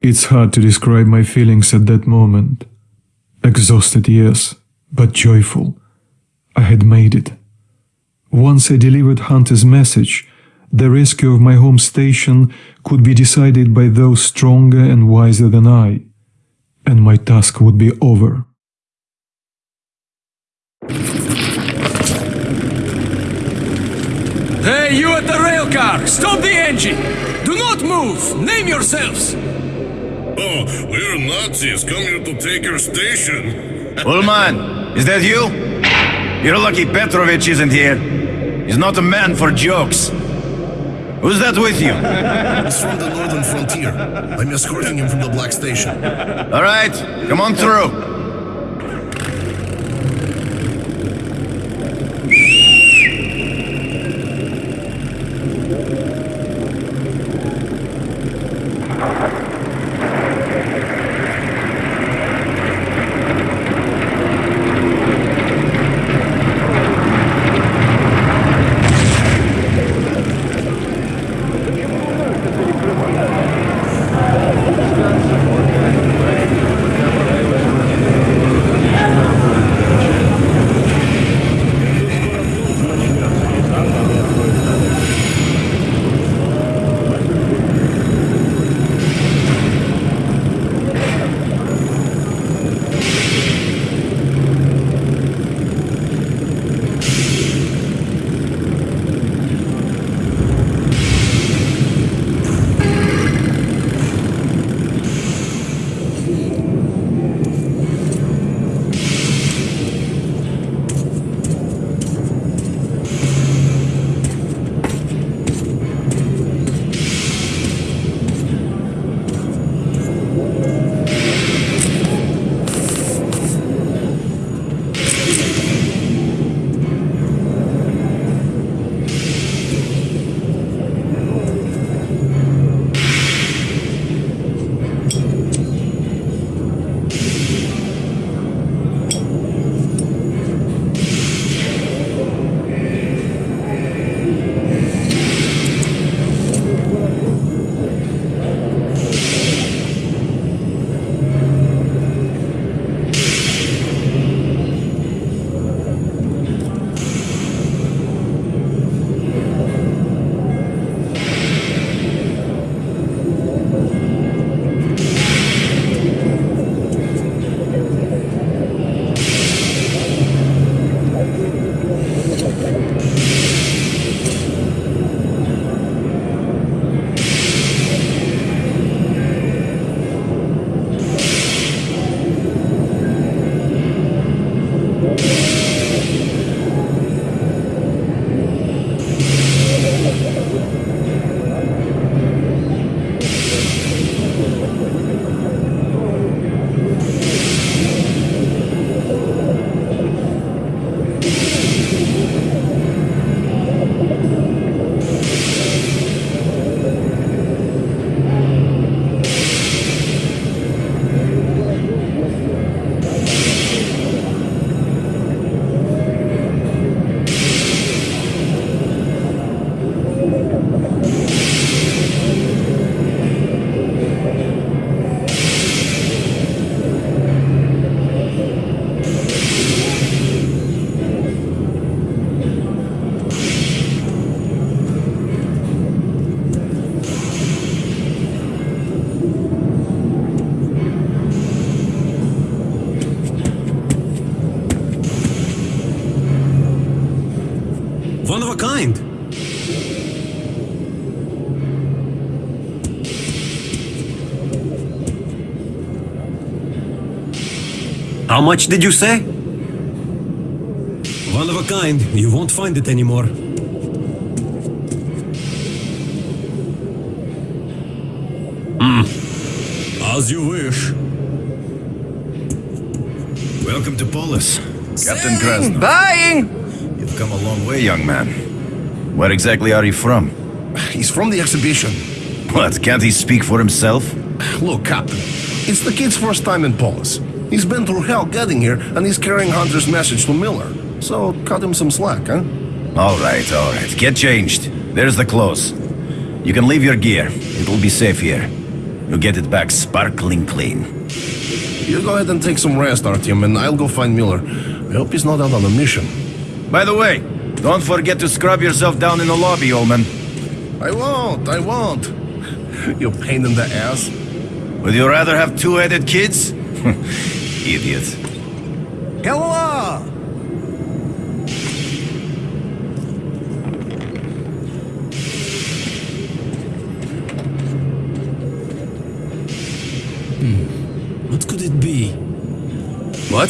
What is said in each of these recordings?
It's hard to describe my feelings at that moment. Exhausted, yes, but joyful. I had made it. Once I delivered Hunter's message, the rescue of my home station could be decided by those stronger and wiser than I, and my task would be over. Hey, you at the rail car! Stop the engine! Do not move! Name yourselves! Oh, we're Nazis come here to take your station. Ullman, is that you? You're lucky Petrovich isn't here. He's not a man for jokes. Who's that with you? He's from the northern frontier. I'm escorting him from the Black Station. All right, come on through. How much did you say? One of a kind. You won't find it anymore. Hmm. As you wish. Welcome to Polis. Captain Krasnov. Buying! You've come a long way, young man. Where exactly are you from? He's from the exhibition. What, can't he speak for himself? Look, Captain, it's the kid's first time in Polis. He's been through hell getting here, and he's carrying Hunter's message to Miller. So cut him some slack, huh? All right, all right. Get changed. There's the clothes. You can leave your gear. It'll be safe here. You get it back sparkling clean. You go ahead and take some rest, Artyom, and I'll go find Miller. I hope he's not out on a mission. By the way, don't forget to scrub yourself down in the lobby, old man. I won't, I won't. You pain in the ass. Would you rather have two-headed kids? Idiot. Hello! Hmm. What could it be? What?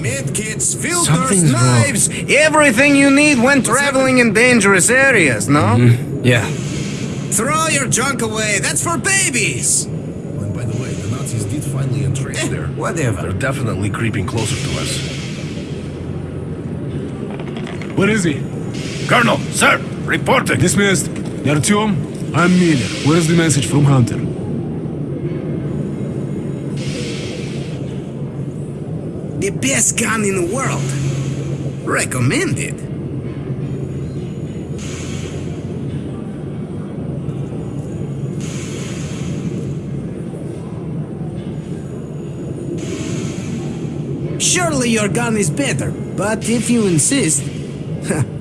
Medkits, filters, Something's wrong. knives, everything you need when traveling in dangerous areas, no? Yeah. Throw your junk away, that's for babies! Whatever. They're definitely creeping closer to us. Where is he? Colonel, sir, reporting. Dismissed. Artyom, I'm Miller. Where's the message from Hunter? The best gun in the world. Recommended. Surely your gun is better, but if you insist.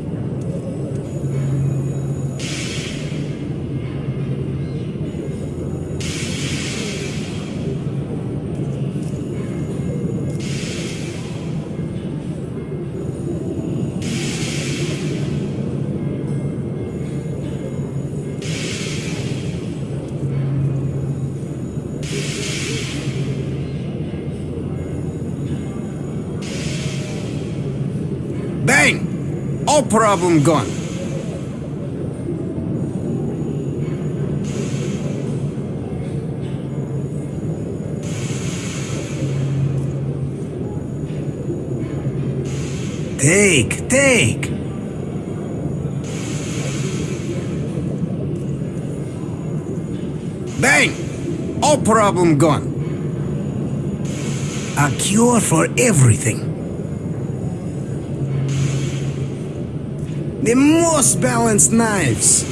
All problem gone. Take, take. Bang! All problem gone. A cure for everything. The most balanced knives.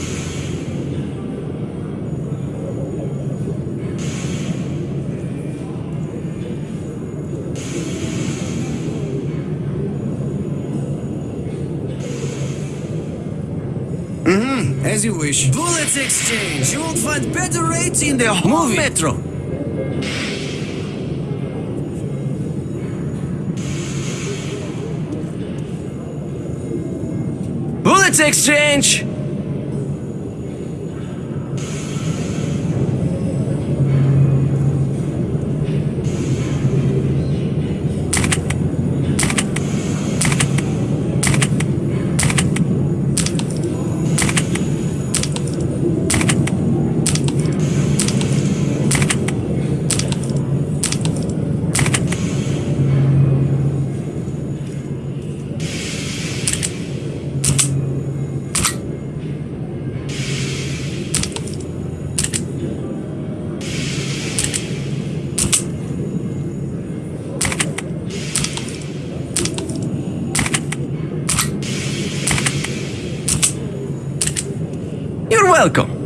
Mm-hmm, as you wish. Bullets exchange. You won't find better rates in the whole Move it. metro. Bullets exchange. You're welcome.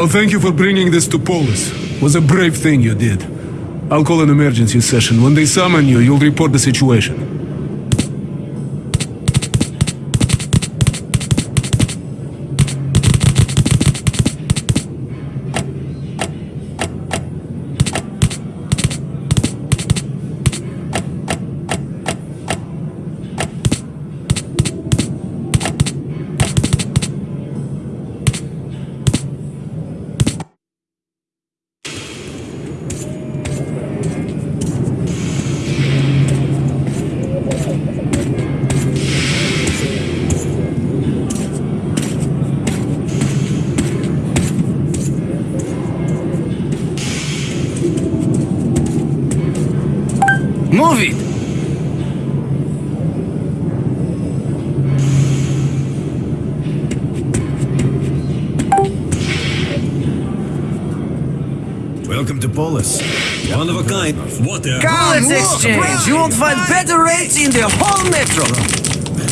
Oh, thank you for bringing this to Polis. Was a brave thing you did. I'll call an emergency session. When they summon you, you'll report the situation. Welcome to Polis. One of a kind. What the? Come, exchange. Brian. You won't find better rates in the whole metro.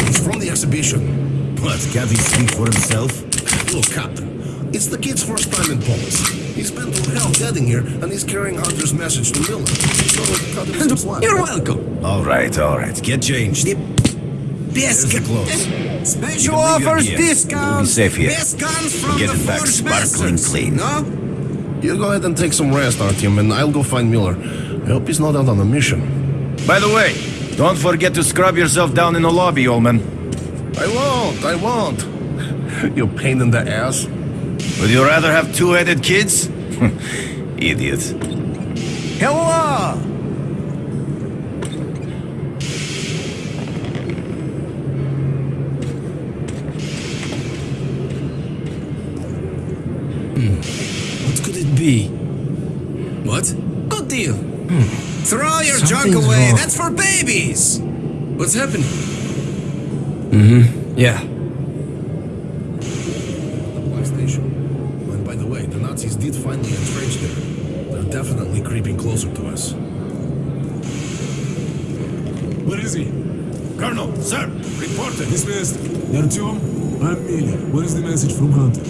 He's from the exhibition. What? Can't he speak for himself? Look, Captain, it's the kid's first time in Polis. He's been through hell getting here, and he's carrying Hunter's message to Miller. So cut him some slack. You're welcome. All right, all right. Get changed. Best Here's the clothes. Special You can offers, gear. We'll be safe here. Best guns from Get the it back sparkling clean. No? You go ahead and take some rest, Artyom, and I'll go find Miller. I hope he's not out on a mission. By the way, don't forget to scrub yourself down in the lobby, old man. I won't, I won't. you pain in the ass. Would you rather have two-headed kids? Idiot. Hello! What could it be? What? Good deal. Hmm. Throw your junk away. wrong. That's for babies. What's happening? Mm-hmm. Yeah. Black Station. And by the way, the Nazis did finally entrench there. They're definitely creeping closer to us. Where is he? Colonel, sir, reported. Dismissed. Artyom, I'm Miller. Where is the message from Hunter?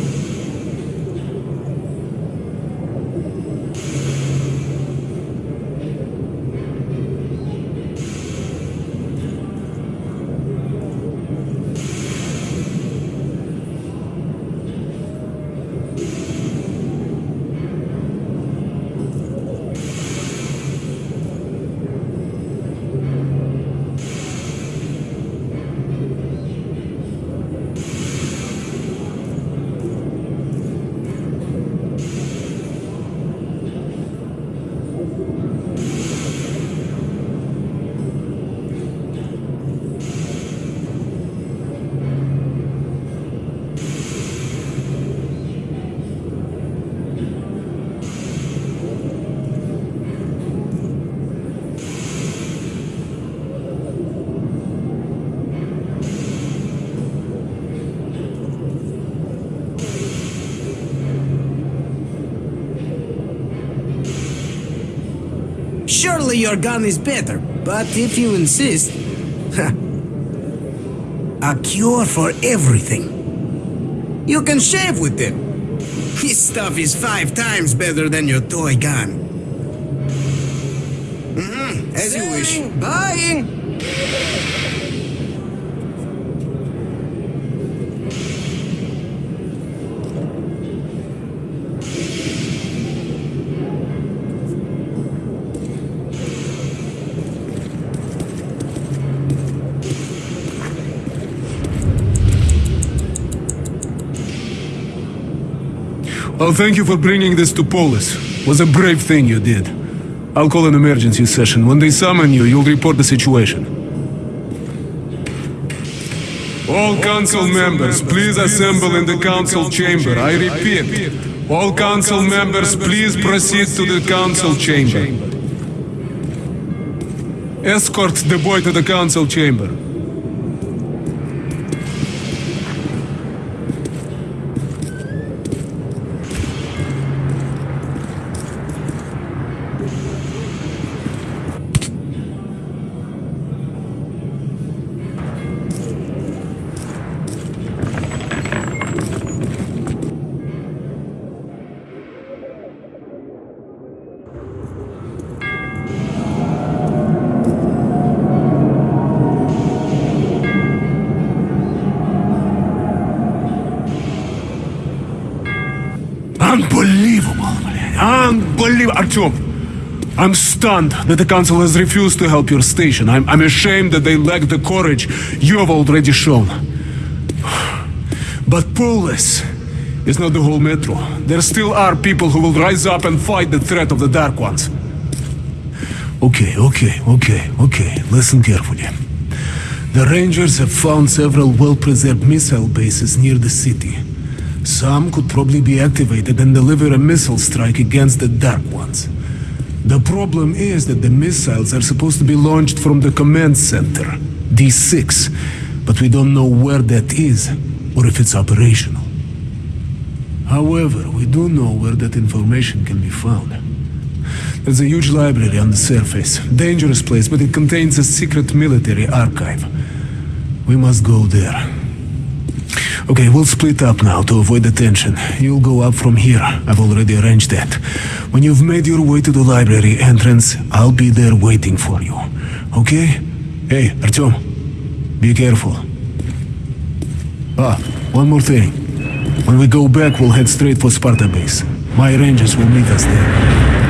Your gun is better, but if you insist. a cure for everything. You can shave with it. This stuff is five times better than your toy gun. Mm -hmm, as you wish. Buying. Oh, thank you for bringing this to Polis. Was a brave thing you did. I'll call an emergency session. When they summon you, you'll report the situation. All council members, please assemble in the council chamber. I repeat, all council members, please proceed to the council chamber. Escort the boy to the council chamber. Unbelievable! Artyom, I'm stunned that the council has refused to help your station. I'm, I'm ashamed that they lack the courage you have already shown. But Polis is not the whole metro. There still are people who will rise up and fight the threat of the Dark Ones. Okay, okay, okay, okay. Listen carefully. The Rangers have found several well-preserved missile bases near the city. Some could probably be activated and deliver a missile strike against the Dark Ones. The problem is that the missiles are supposed to be launched from the command center, D6, but we don't know where that is or if it's operational. However, we do know where that information can be found. There's a huge library on the surface. Dangerous place, but it contains a secret military archive. We must go there. Okay, we'll split up now to avoid the tension. You'll go up from here. I've already arranged that. When you've made your way to the library entrance, I'll be there waiting for you. Okay? Hey, Artyom, be careful. Ah, one more thing. When we go back, we'll head straight for Sparta base. My rangers will meet us there.